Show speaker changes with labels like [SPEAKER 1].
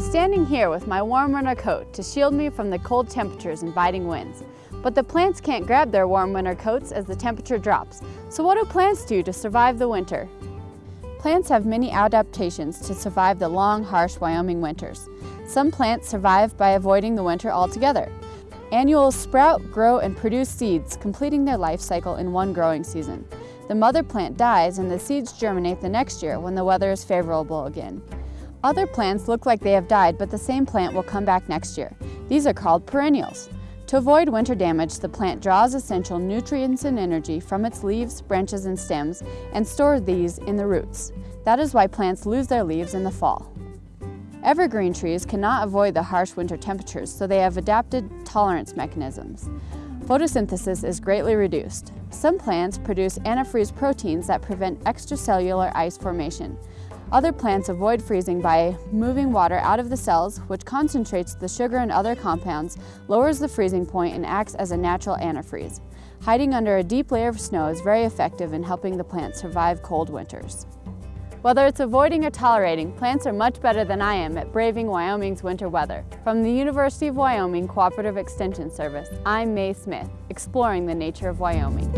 [SPEAKER 1] standing here with my warm winter coat to shield me from the cold temperatures and biting winds. But the plants can't grab their warm winter coats as the temperature drops. So what do plants do to survive the winter? Plants have many adaptations to survive the long, harsh Wyoming winters. Some plants survive by avoiding the winter altogether. Annuals sprout, grow, and produce seeds, completing their life cycle in one growing season. The mother plant dies and the seeds germinate the next year when the weather is favorable again. Other plants look like they have died, but the same plant will come back next year. These are called perennials. To avoid winter damage, the plant draws essential nutrients and energy from its leaves, branches, and stems and stores these in the roots. That is why plants lose their leaves in the fall. Evergreen trees cannot avoid the harsh winter temperatures, so they have adapted tolerance mechanisms. Photosynthesis is greatly reduced. Some plants produce antifreeze proteins that prevent extracellular ice formation. Other plants avoid freezing by moving water out of the cells, which concentrates the sugar and other compounds, lowers the freezing point, and acts as a natural antifreeze. Hiding under a deep layer of snow is very effective in helping the plants survive cold winters. Whether it's avoiding or tolerating, plants are much better than I am at braving Wyoming's winter weather. From the University of Wyoming Cooperative Extension Service, I'm Mae Smith, exploring the nature of Wyoming.